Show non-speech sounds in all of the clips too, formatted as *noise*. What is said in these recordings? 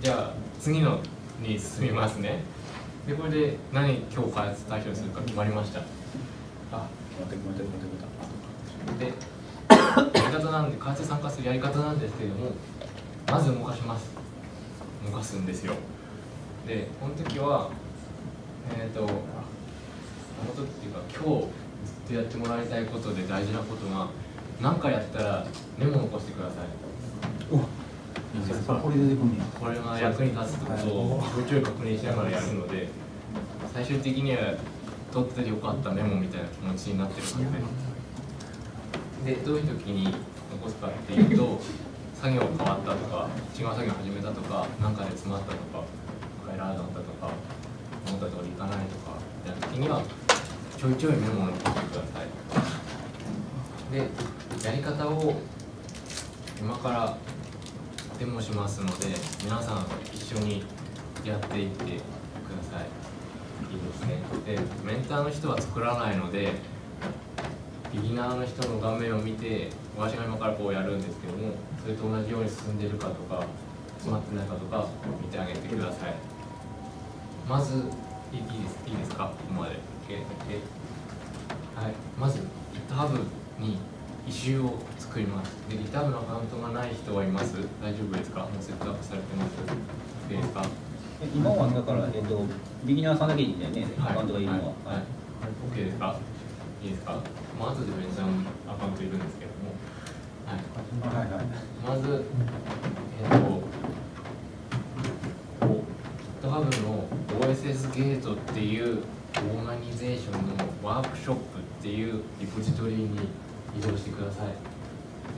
じゃあ次のに進みますね。でこれで何今日開発対象にするか決まりました？あ待って待って待ってでやり方なんで開発に参加するやり方なんですけれどもまず動かします。動かすんですよ。でこの時はえっ、ー、とこの時っていうか今日ずっとやってもらいたいことで大事なことが何かやったらメモ残してください。いいですかこれ出てくん。ねこれが役に立つってことをちょいちょい確認しながらやるので最終的には取っててよかったメモみたいな気持ちになってるはずで。でどういう時に残すかっていうと作業が変わったとか違う作業始めたとか何かで詰まったとかエラーだったとか思った通りいかないとかみたいな時にはちょいちょいメモを残してください。でやり方を今からデモしますので皆さん一緒にやっていってください。いいですね。でメンターの人は作らないのでビギナーの人の画面を見て私が今からこうやるんですけどもそれと同じように進んでるかとか詰まってないかとか見てあげてください。まずいいですいいですか？ここまで。OK, OK はい。まず GitHub に異臭を作ります。で GitHub のアカウントがない人はいます。大丈夫ですか？もうセットアップされてます。ですか？今はだから、えっと、ビギナーさんだけだよね、はい。アカウントがいるのは。はい。はい。OK ですか？いいですか？まあ後でベンチャーのアカウントいるんですけども。はい。はいはい。まず、えっ、と、GitHub の OSS ゲートっていうオーガニゼーションのワークショップっていうリポジトリに移動してください。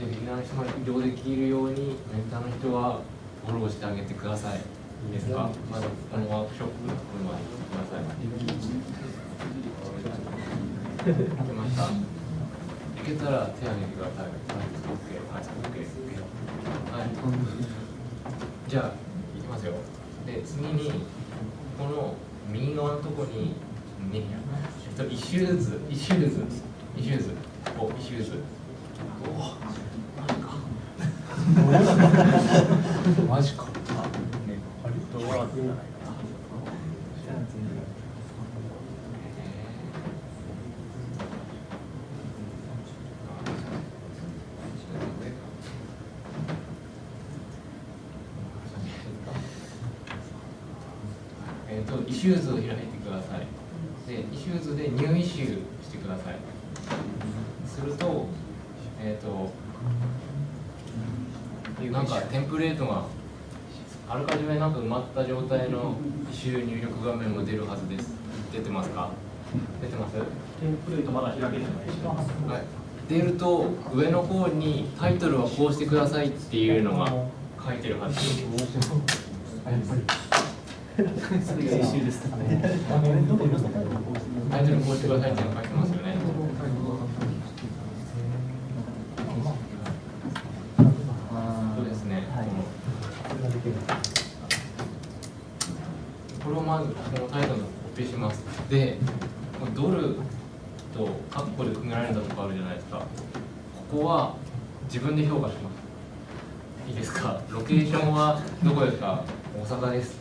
で、ビギナーの人が移動できるように、メンターの人はフォローしてあげてください。いいですか？まずこのワークショップのところまでください。行けました。行けたら手を挙げてください。はい、OK、はい、OK。はい。じゃあ、いきますよ。で、次に、この右側のところに、ね、えっと、一周ずつ、一周ずつ、一周ずつ、お、一周ずつ。おマジか。マジか。えっと、 Issues を開いてください。で、 Issues で New Issue してください。すると、えっ、と、なんかテンプレートがあらかじめなんか埋まった状態の Issue 入力画面も出るはずです。出てますか？出てます？テンプレートまだ開けてないしはい。出ると上の方にタイトルはこうしてくださいっていうのが書いてるはずです。それが一周ですねタイトルこうしてくださいっていうの書いてますよね。そうですね。これをまずこのタイトルをコピーします。で、ドルとカッコで組められたとこあるじゃないですか。ここは自分で評価します。いいですか？ロケーションはどこですか？大阪です。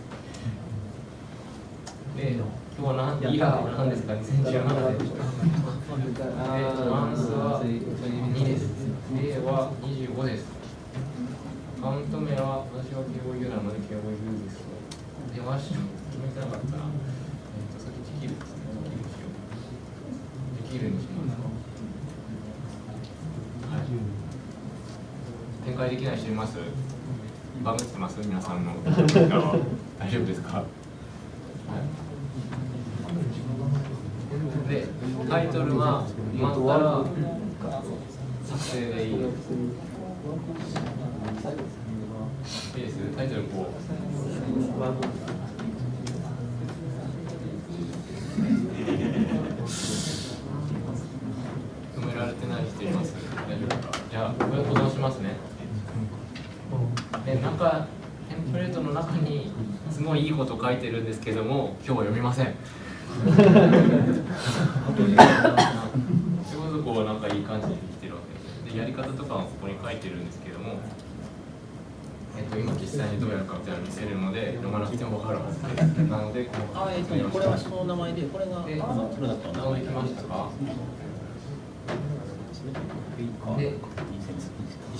で、今日は何イラーなんですか？2017です。で、マンスは2です。A は25です。カウント名は私は敬語ユーなので敬語ユーです。で、わし決めてなかったら、えっ、と、先できるですね。できるしよう。できるにします。はい。展開できない人いますバグってます皆さんの大丈夫ですか、はいで、タイトルが決まったら作成でいい。いいです。タイトルこう。止められてない人います。大丈夫ですか。じゃあ、これ保存しますね。で、中、テンプレートの中にすごいいいこと書いてるんですけども、今日は読みません。それこそこうなんかいい感じにできてるわけで。すでやり方とかはここに書いてるんですけどもえっと、今実際にどうやるかみたいなの見せるので読まなくても分かるはずです。なのでこのあえっとねこれはその名前でこれがであそれだったんだ飛んできましたか？で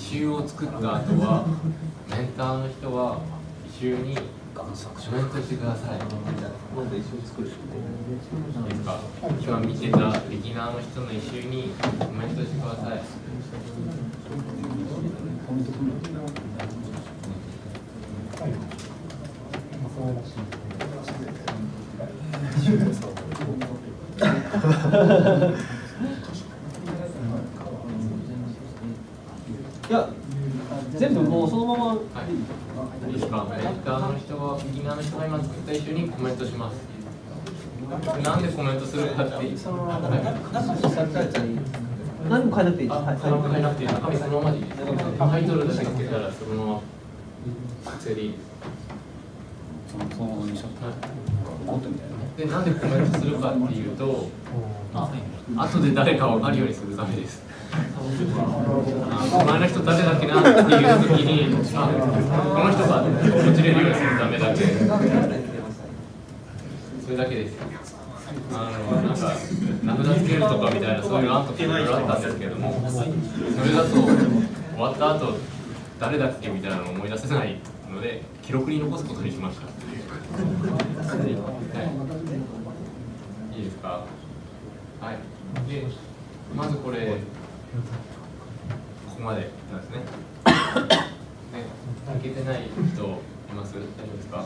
異臭を作った後はメンターの人は異臭にコメントしてください。いいですか？今見てたビギナーの人の異臭にコメントしてください。い *laughs* や全部もうそのままはい、いい。ですかーの人はビギナーの人が今作った異臭にコメントします。なんでコメントするかって。何も変えなくていいですあ、はい何も変えなくていい。中身そのままでいい。タイトルだけつけたらそのまま作成でいい。ですそのそのままにしちゃったコントみたいで、なんでコメントするかっていうと後で誰か分かるようにするためです。あ前の人誰だっけなっていう時にあこの人が落ちれるようにするためだけ。それだけです。あのなんか名札つけるとかみたいなそういう案とかいろいろあったんですけどもそれだと終わった後誰だっけみたいなのを思い出せないので記録に残すことにしました、か。はい。でまずこれここまでなんですね。*coughs* ねいけてない人います？大丈夫ですか？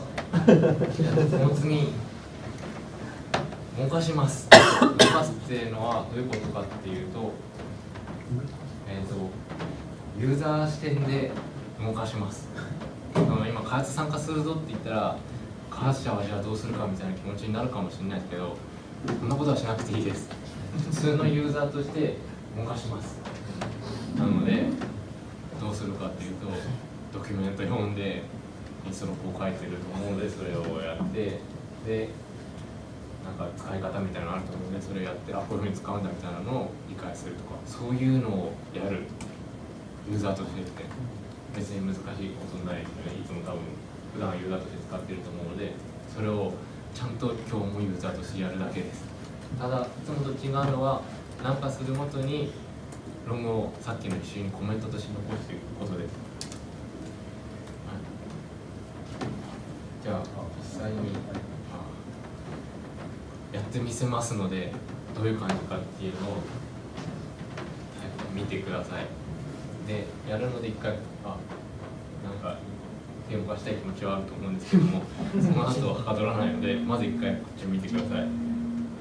じゃあその次動かします。*coughs* 動かすっていうのはどういうことかっていうとえっ、とユーザー視点で動かします。*coughs* あの今開発参加するぞって言ったら開発者はじゃあどうするかみたいな気持ちになるかもしれないですけどそんなことはしなくていいです。普通のユーザーとして動かします。なのでどうするかっていうとドキュメント読んでインストロップを書いてると思うのでそれをやってでなんか使い方みたいなのあると思うのでそれをやってあこういうふうに使うんだみたいなのを理解するとかそういうのをやるユーザーとしてですね別に難しいことないですねいつも多分普段ユーザーとして使ってると思うのでそれをちゃんと今日もユーザーとしてやるだけです。ただいつもと違うのは何かするごとにログをさっきの一緒にコメントとして残していくことで。す、はい。じゃあ実際にやってみせますのでどういう感じかっていうのを、見てください。でやるので一回あなんか手を動かしたい気持ちはあると思うんですけども *laughs* その後ははかどらないのでまず一回こっちを見てください。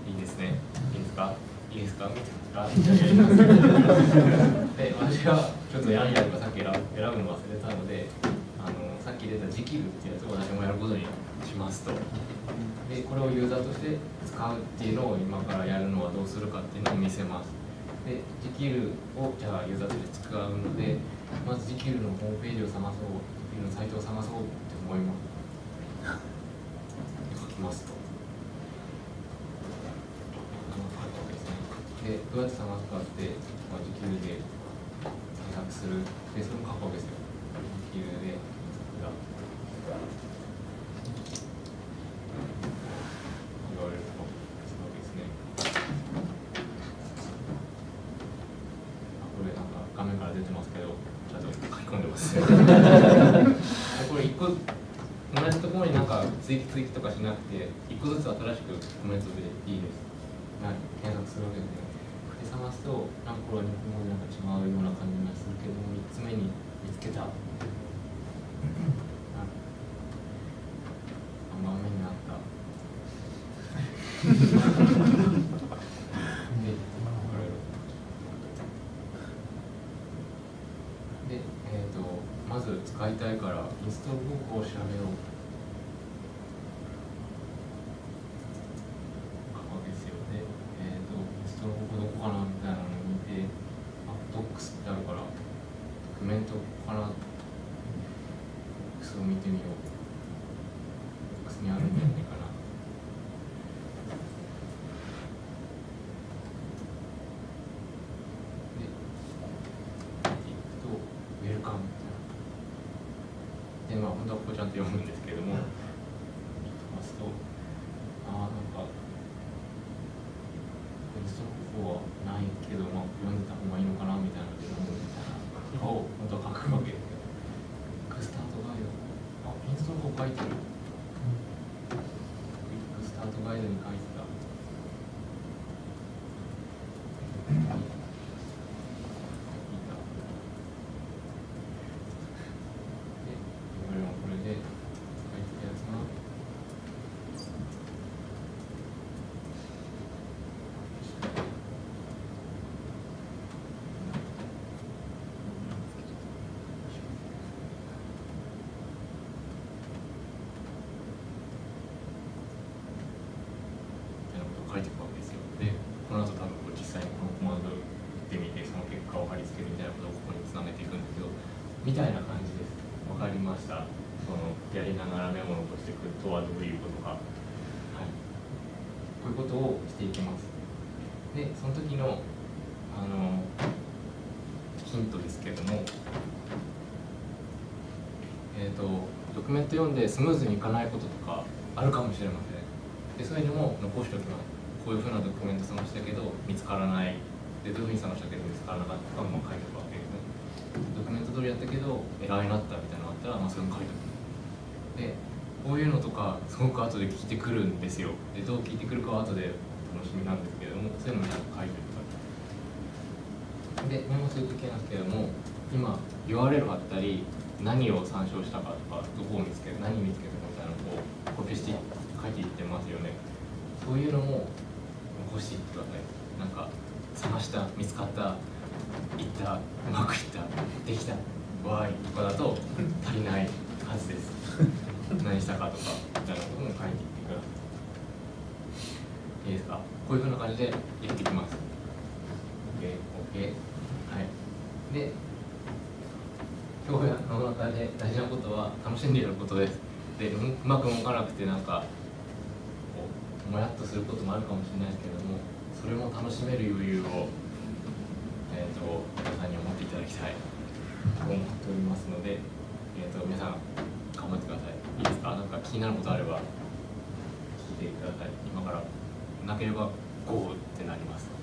いいですね。いいですか？いいですか？見 *laughs* てで私はちょっとやんやるかさっき選ぶの忘れたのであのさっき出たジキルっていうやつを私もやることにしますと。でこれをユーザーとして使うっていうのを今からやるのはどうするかっていうのを見せます。でジキルをじゃあユーザーとして使うのでまずジキルのホームページを探そうのサイトを探そうって思います書きますとでどうやって探すかって、まあ、時給で検索するでそれも書くわけですよ時給で言われるとするわけですねあこれなんか画面から出てますけどちゃんと書き込んでます *laughs* これ一個同じところになんか追記追記とかしなくて一個ずつ新しくコメントでいいです。はい。検索するわけで。すねで探すとなんかこれは日本語でなんか違うような感じがするけども3つ目に見つけた。あ3番目にあった。で、えー、とまず使いたいからインストール方法を調べよう書くわけですよで、えー、とインストール方法どこかなみたいなのを見てあドックスってあるからドキュメントかなドックスを見てみようドックスにあるんじゃないかなで見ていくとウェルカムってなるちゃんと読むんですけれども飛ばすとああなんかテキストの方はないけど、まあ、読んでた方がいいのかなみたいなので読むみたいなとかを本当は書くわけですよ。クイックスタートガイドあインストの方書いてる。クイックスタートガイドに書いてた。いいないいなでこれもこれで書いてたやつがみたいなことを書いていくわけですよ。で、この後多分こう実際にこのコマンドを打ってみて、その結果を貼り付けるみたいなことをここにつなげていくんですけど、みたいな感じです。わかりました。そのやりながらメモを残していくとはどういうことか。はい。こういうことをしていきます。で、その時のあのヒントですけれども、えー、とドキュメント読んでスムーズにいかないこととかあるかもしれませんでそういうのも残しておきますこういうふうなドキュメント探したけど見つからないでどういうふうに探したけど見つからなかったかも書いておくわけですねドキュメント通りやったけどエラーになったみたいなのあったら、まあ、それも書いておくでこういうのとかすごく後で聞いてくるんですよ。でどう聞いてくるかは後で楽しみなんですけれどもそういうのも書いておくでメモするときなんですけれども今 URL 貼ったり何を参照したかとかどこを見つける何見つけたかみたいなのをコピーして書いていってますよね。そういうのも残していってくださいなんか探した見つかったったうまくいったできたわーいとかだと足りないはずです。何したかとかみたいなことも書いていってください。いいですか？こういうふうな感じでやっていきます。OK OK はい。で今日の中で大事なことは楽しんでやることです。でうまく動かなくてなんかこうもやっとすることもあるかもしれないですけれどもそれも楽しめる余裕を、と皆さんに思っていただきたいと思っておりますので、えー、と皆さん頑張ってください。いいですか？なんか気になることあれば聞いてください。今からなければゴーってなります。